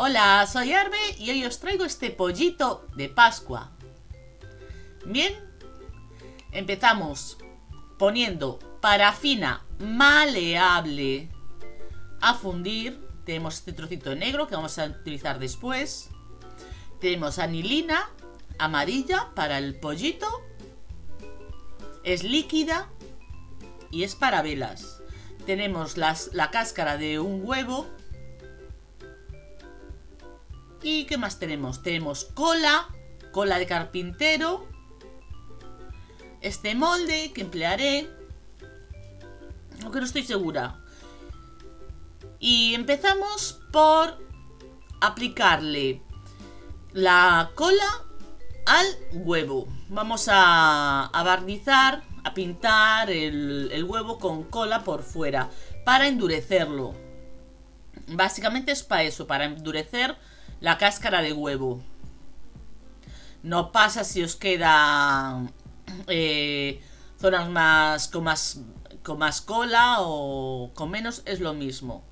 Hola, soy Arbe y hoy os traigo este pollito de Pascua. Bien, empezamos poniendo parafina maleable a fundir. Tenemos este trocito negro que vamos a utilizar después. Tenemos anilina amarilla para el pollito. Es líquida y es para velas. Tenemos la cáscara de un huevo ¿Y qué más tenemos? Tenemos cola, cola de carpintero, este molde que emplearé, aunque no estoy segura. Y empezamos por aplicarle la cola al huevo. Vamos a, barnizar, a pintar el, el huevo con cola por fuera para endurecerlo. Básicamente es para eso, para endurecer la cáscara de huevo. No pasa si os queda eh, zonas más con, más con más cola o con menos, es lo mismo.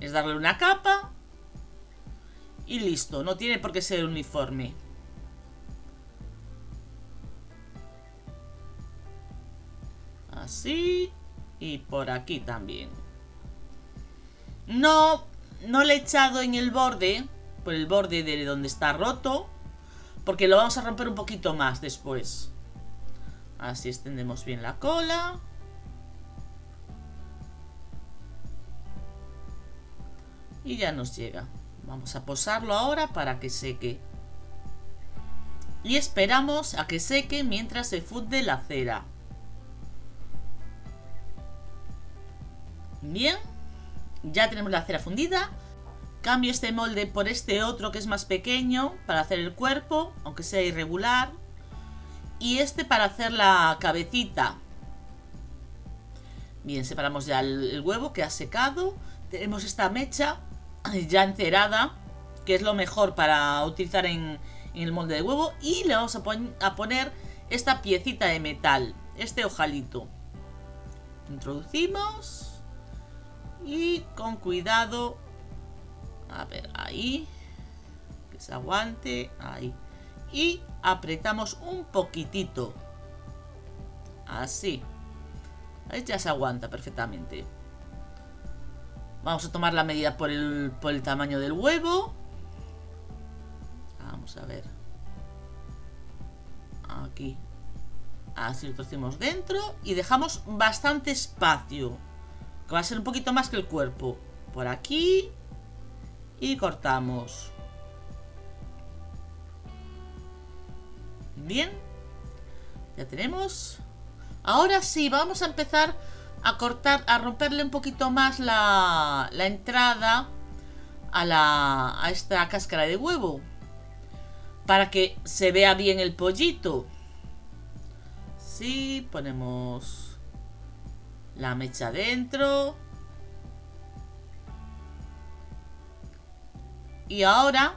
Es darle una capa y listo, no tiene por qué ser uniforme. Así y por aquí también. No, no le he echado en el borde por el borde de donde está roto. Porque lo vamos a romper un poquito más después. Así extendemos bien la cola. Y ya nos llega. Vamos a posarlo ahora para que seque. Y esperamos a que seque mientras se funde la cera. Bien. Ya tenemos la cera fundida. Cambio este molde por este otro que es más pequeño para hacer el cuerpo, aunque sea irregular. Y este para hacer la cabecita. Bien, separamos ya el, huevo que ha secado. Tenemos esta mecha ya encerada, que es lo mejor para utilizar en, el molde de huevo. Y le vamos a, poner esta piecita de metal, este ojalito. Introducimos y con cuidado a ver, ahí. Que se aguante. Ahí. Y apretamos un poquitito. Así. Ahí ya se aguanta perfectamente. Vamos a tomar la medida por el, por el tamaño del huevo. Vamos a ver. Aquí. Así lo torcemos dentro. Y dejamos bastante espacio. Que va a ser un poquito más que el cuerpo. Por aquí y cortamos. Bien, ya tenemos. Ahora sí, vamos a empezar a cortar, a romperle un poquito más la, la entrada a, la, a esta cáscara de huevo. Para que se vea bien el pollito. Sí, ponemos la mecha dentro. Y ahora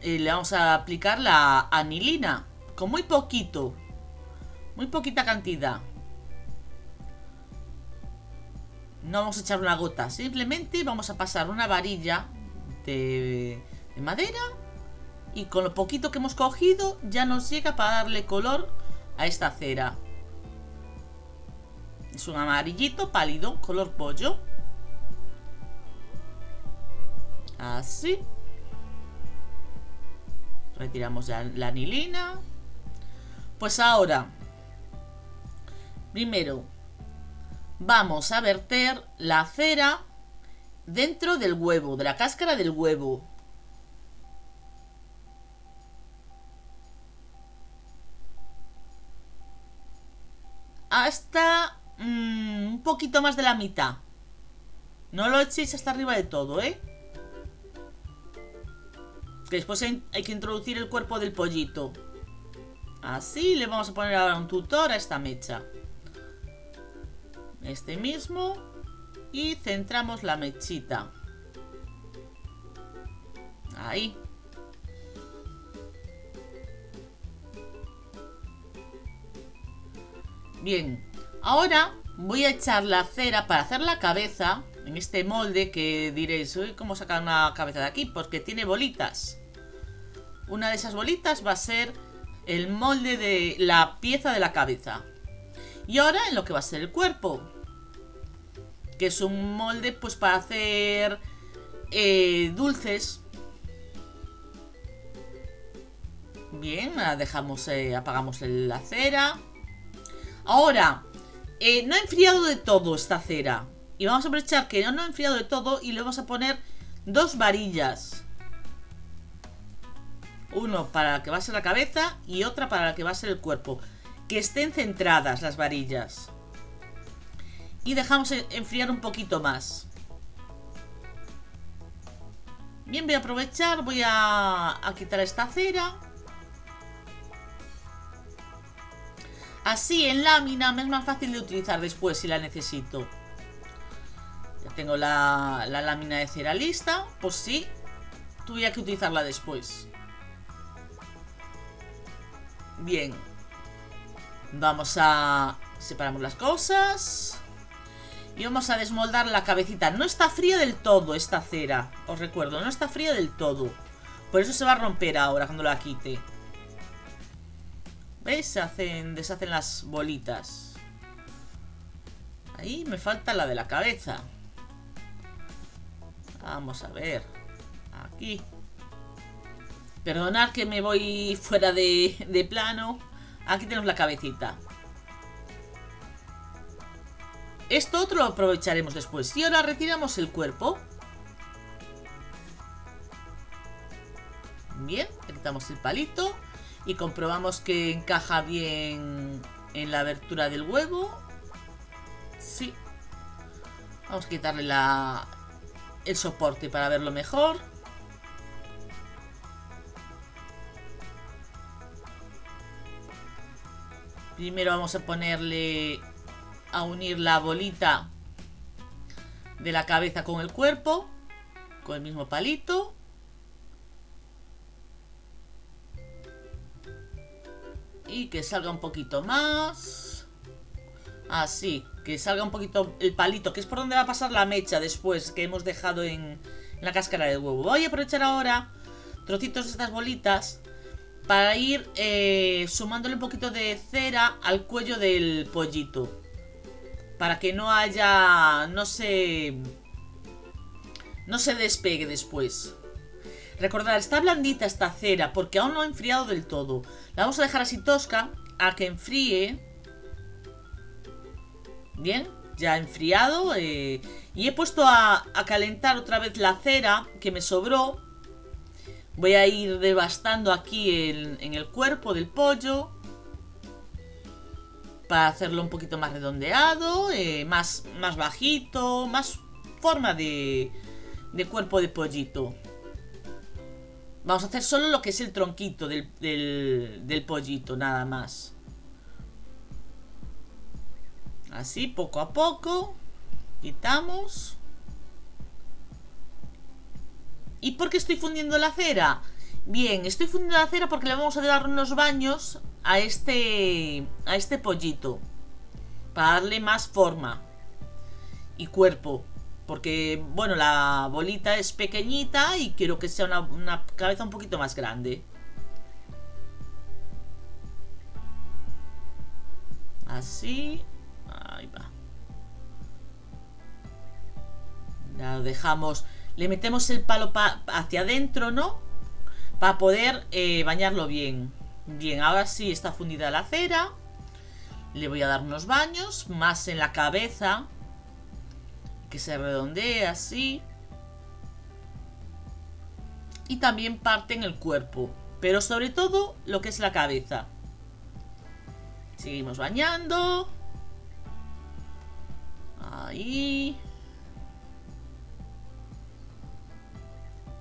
eh, le vamos a aplicar la anilina. Con muy poquito. Muy poquita cantidad. No vamos a echar una gota. Simplemente vamos a pasar una varilla de, de madera. Y con lo poquito que hemos cogido ya nos llega para darle color a esta cera. Es un amarillito pálido, color pollo. Así. Retiramos ya la anilina. Pues ahora, primero, vamos a verter la cera dentro del huevo, de la cáscara del huevo. Hasta mm, un poquito más de la mitad. No lo echéis hasta arriba de todo, ¿eh? Después hay que introducir el cuerpo del pollito. Así le vamos a poner ahora un tutor a esta mecha. Este mismo. Y centramos la mechita. Ahí. Bien. Ahora voy a echar la cera para hacer la cabeza. en este molde que diréis, ¿cómo sacar una cabeza de aquí? Porque tiene bolitas. Una de esas bolitas va a ser el molde de la pieza de la cabeza. Y ahora en lo que va a ser el cuerpo. Que es un molde pues para hacer eh, dulces. Bien, dejamos, eh, apagamos la cera. Ahora, eh, no ha enfriado de todo esta cera. Y vamos a aprovechar que no ha enfriado de todo y le vamos a poner dos varillas. Uno para la que va a ser la cabeza y otra para la que va a ser el cuerpo. Que estén centradas las varillas. Y dejamos enfriar un poquito más. Bien, voy a aprovechar, voy a, quitar esta cera. Así en lámina me es más fácil de utilizar después si la necesito. Ya tengo la, lámina de cera lista, pues sí, tuviera que utilizarla después. Bien. Vamos a... Separamos las cosas. Y vamos a desmoldar la cabecita. No está fría del todo esta cera. Os recuerdo, no está fría del todo. Por eso se va a romper ahora cuando la quite. ¿Veis? Se hacen, deshacen las bolitas. Ahí me falta la de la cabeza. Vamos a ver. Aquí. Perdonad que me voy fuera de, plano. Aquí tenemos la cabecita. Esto otro lo aprovecharemos después. Y ahora retiramos el cuerpo. Bien, quitamos el palito y comprobamos que encaja bien en la abertura del huevo. Sí. Vamos a quitarle la, el soporte para verlo mejor. Primero vamos a ponerle a unir la bolita de la cabeza con el cuerpo, con el mismo palito. Y que salga un poquito más. Así, que salga un poquito el palito, que es por donde va a pasar la mecha después que hemos dejado en, la cáscara del huevo. Voy a aprovechar ahora trocitos de estas bolitas para ir eh, sumándole un poquito de cera al cuello del pollito. Para que no haya... no se... no se despegue después. Recordad, está blandita esta cera porque aún no ha enfriado del todo. La vamos a dejar así tosca a que enfríe. Bien, ya ha enfriado. Eh, y he puesto a, calentar otra vez la cera que me sobró. Voy a ir devastando aquí en, el cuerpo del pollo. Para hacerlo un poquito más redondeado, eh, más, más bajito, más forma de, de cuerpo de pollito. Vamos a hacer solo lo que es el tronquito del, del, pollito, nada más. Así, poco a poco. Quitamos. ¿Y por qué estoy fundiendo la cera? Bien, estoy fundiendo la cera porque le vamos a dar unos baños a este, a este pollito. Para darle más forma y cuerpo. Porque, bueno, la bolita es pequeñita y quiero que sea una, cabeza un poquito más grande. Así. Ahí va. Lo dejamos. Le metemos el palo hacia adentro, ¿no? Para poder eh, bañarlo bien. Bien, ahora sí está fundida la cera. Le voy a dar unos baños, más en la cabeza que se redondee así. Y también parte en el cuerpo, pero sobre todo lo que es la cabeza. Seguimos bañando. Ahí.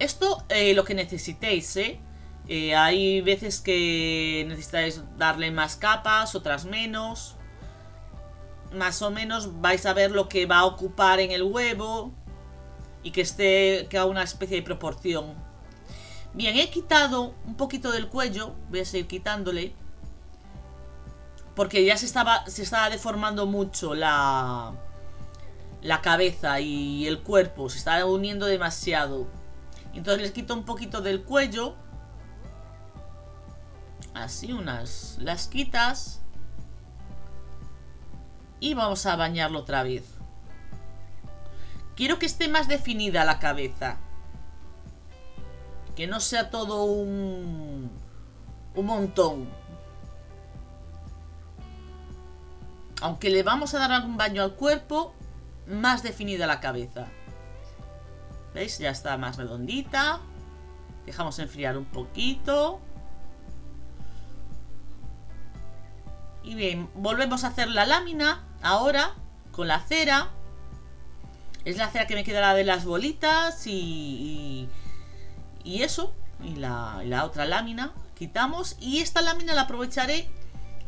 Esto eh, lo que necesitéis, ¿eh? ¿eh? Hay veces que necesitáis darle más capas, otras menos más o menos vais a ver lo que va a ocupar en el huevo y que esté que haga una especie de proporción. Bien, he quitado un poquito del cuello, voy a seguir quitándole porque ya se estaba se estaba deformando mucho la la cabeza y el cuerpo se está uniendo demasiado. Entonces les quito un poquito del cuello. Así, unas las quitas. Y vamos a bañarlo otra vez. Quiero que esté más definida la cabeza. Que no sea todo un... Un montón. Aunque le vamos a dar algún baño al cuerpo, más definida la cabeza. ¿Veis? Ya está más redondita. Dejamos enfriar un poquito. Y bien, volvemos a hacer la lámina ahora con la cera. Es la cera que me quedará de las bolitas y, y, eso. Y la, la otra lámina quitamos. Y esta lámina la aprovecharé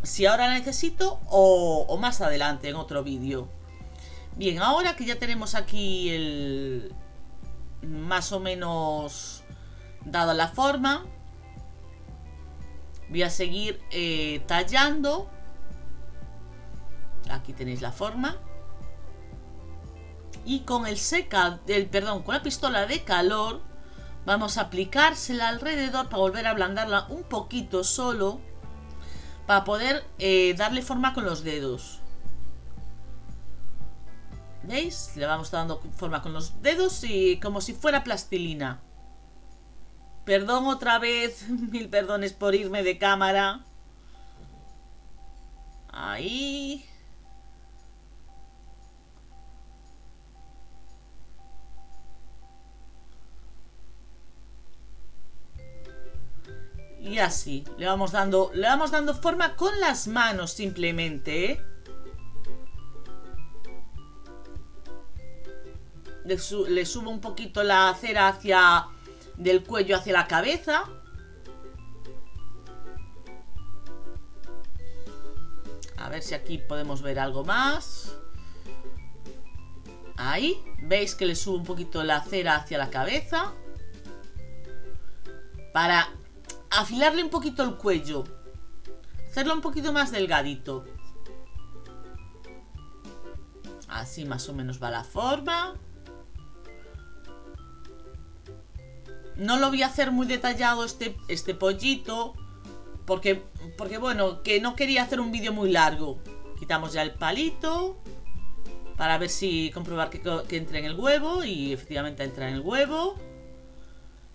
si ahora la necesito o más adelante en otro vídeo. Bien, ahora que ya tenemos aquí el... Más o menos dada la forma. Voy a seguir eh, tallando. Aquí tenéis la forma. Y con el seca, el, perdón, con la pistola de calor, vamos a aplicársela alrededor para volver a ablandarla un poquito solo. Para poder eh, darle forma con los dedos. ¿Veis? Le vamos dando forma con los dedos y como si fuera plastilina. Perdón otra vez, mil perdones por irme de cámara. Ahí. Y así, le vamos dando, le vamos dando forma con las manos simplemente, ¿eh? Le, subo un poquito la cera hacia del cuello hacia la cabeza. A ver si aquí podemos ver algo más. Ahí, veis que le subo un poquito la cera hacia la cabeza. Para afilarle un poquito el cuello. Hacerlo un poquito más delgadito. Así más o menos va la forma. No lo voy a hacer muy detallado este, este pollito. Porque, porque, bueno, que no quería hacer un vídeo muy largo. Quitamos ya el palito. Para ver si comprobar que, que entre en el huevo. Y efectivamente entra en el huevo.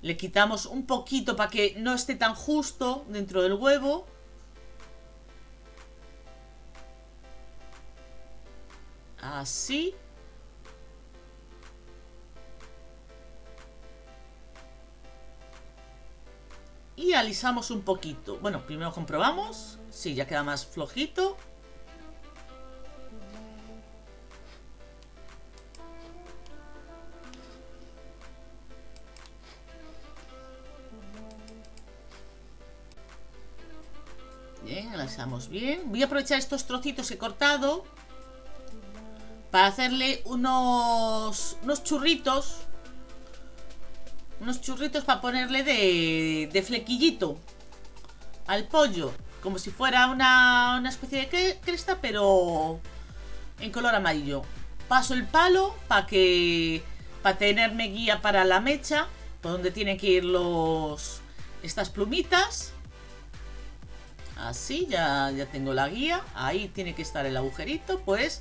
Le quitamos un poquito para que no esté tan justo dentro del huevo. Así. Y alisamos un poquito. Bueno, primero comprobamos. Sí, ya queda más flojito. Bien, alisamos bien. Voy a aprovechar estos trocitos que he cortado para hacerle unos, unos churritos unos churritos para ponerle de, de flequillito al pollo. Como si fuera una, una especie de cresta, pero en color amarillo. Paso el palo para que para tenerme guía para la mecha, por donde tienen que ir los estas plumitas. Así, ya, ya tengo la guía. Ahí tiene que estar el agujerito. Pues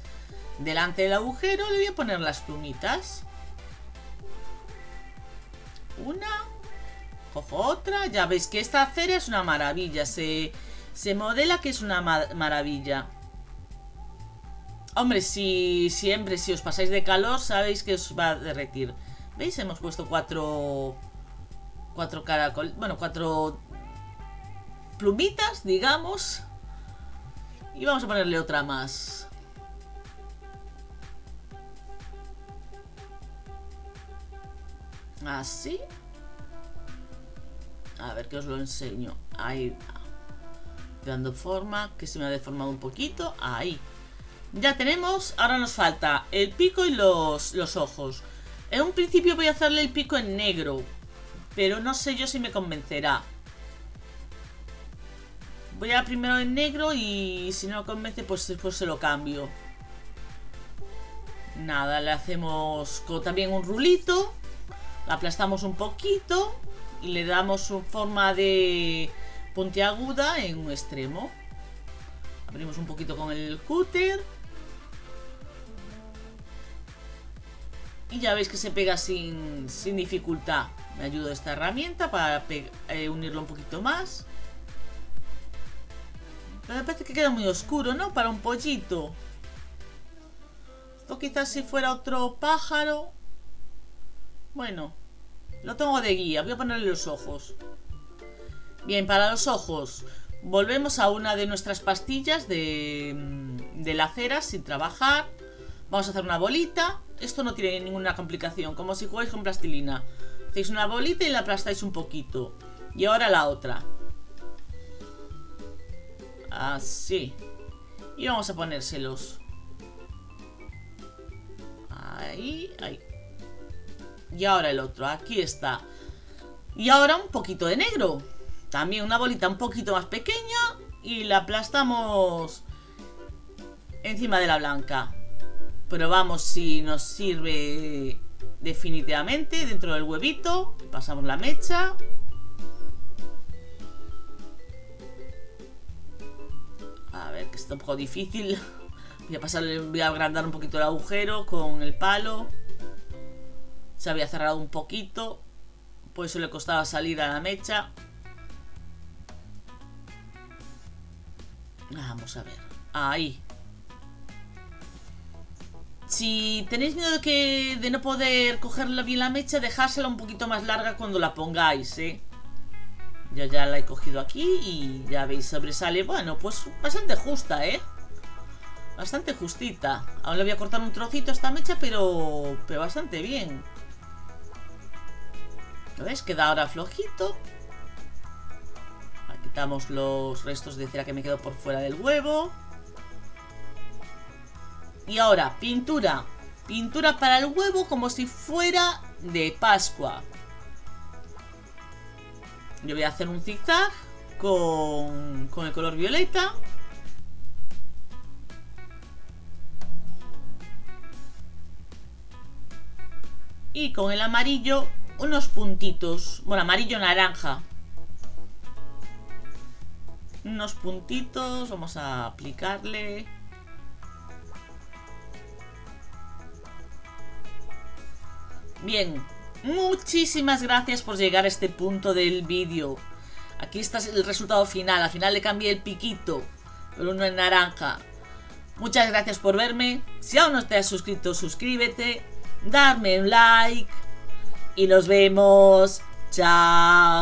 delante del agujero le voy a poner las plumitas. Una. Cojo otra. Ya veis que esta cera es una maravilla. Se, se modela que es una maravilla. Hombre, si siempre, si os pasáis de calor, sabéis que os va a derretir. ¿Veis? Hemos puesto cuatro... Cuatro. Bueno, cuatro... Plumitas, digamos. Y vamos a ponerle otra más. Así. A ver que os lo enseño. Ahí Dando forma, que se me ha deformado un poquito. Ahí. Ya tenemos, ahora nos falta el pico y los, los ojos. En un principio voy a hacerle el pico en negro. Pero no sé yo si me convencerá. Voy a primero en negro y si no convence pues después se lo cambio. Nada, le hacemos también un rulito. La aplastamos un poquito y le damos su forma de puntiaguda en un extremo. Abrimos un poquito con el cúter. Y ya veis que se pega sin, sin dificultad. Me ayuda esta herramienta para eh, unirlo un poquito más. Pero me parece que queda muy oscuro, ¿no? Para un pollito. Esto quizás si fuera otro pájaro. Bueno, lo tengo de guía. Voy a ponerle los ojos. Bien, para los ojos volvemos a una de nuestras pastillas de, mm, de la cera sin trabajar. Vamos a hacer una bolita. Esto no tiene ninguna complicación, como si jugáis con plastilina. Hacéis una bolita y la aplastáis un poquito. Y ahora la otra. Así. Y vamos a ponérselos. Ahí, ahí. Y ahora el otro, aquí está. Y ahora un poquito de negro. También una bolita un poquito más pequeña y la aplastamos encima de la blanca. Probamos si nos sirve definitivamente dentro del huevito. Pasamos la mecha. A ver, que está un poco difícil. Voy a pasarle, voy a agrandar un poquito el agujero con el palo. Se había cerrado un poquito. Por eso le costaba salir a la mecha. Vamos a ver. Ahí. Si tenéis miedo de, no poder cogerla bien la mecha, dejársela un poquito más larga cuando la pongáis, ¿eh? Yo ya la he cogido aquí y ya veis, sobresale. Bueno, pues bastante justa, ¿eh? Bastante justita. Aún le voy a cortar un trocito a esta mecha, pero, pero bastante bien. ¿Lo ves? Queda ahora flojito quitamos los restos de cera que me quedo por fuera del huevo. Y ahora, pintura. Pintura para el huevo como si fuera de Pascua. Yo voy a hacer un zigzag con, con el color violeta. Y con el amarillo unos puntitos. Bueno, amarillo naranja unos puntitos, vamos a aplicarle. Bien, muchísimas gracias por llegar a este punto del vídeo. Aquí está el resultado final, al final le cambié el piquito, por uno en naranja. Muchas gracias por verme, si aún no te has suscrito, suscríbete, darme un like y nos vemos. Chao.